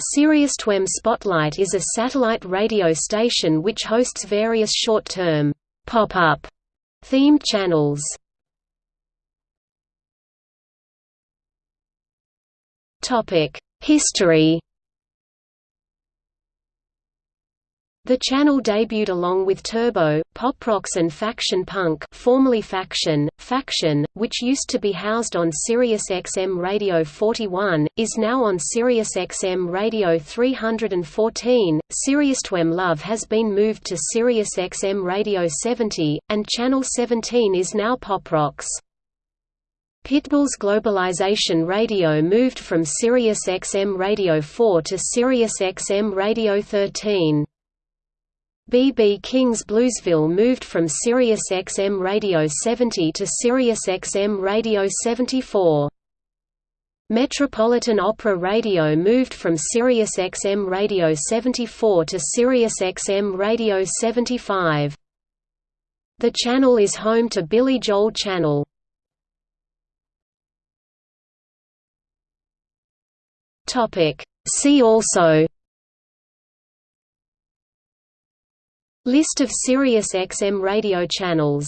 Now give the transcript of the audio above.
SiriusXM Spotlight is a satellite radio station which hosts various short-term, pop-up themed channels. Topic: History The channel debuted along with Turbo, Pop Rocks and Faction Punk formerly Faction, Faction, which used to be housed on Sirius XM Radio 41, is now on Sirius XM Radio 314. SiriusXM Love has been moved to Sirius XM Radio 70, and Channel 17 is now Pop Rocks. Pitbull's Globalization Radio moved from Sirius XM Radio 4 to Sirius XM Radio 13. B.B. King's Bluesville moved from Sirius XM Radio 70 to Sirius XM Radio 74. Metropolitan Opera Radio moved from Sirius XM Radio 74 to Sirius XM Radio 75. The channel is home to Billy Joel Channel. See also List of Sirius XM radio channels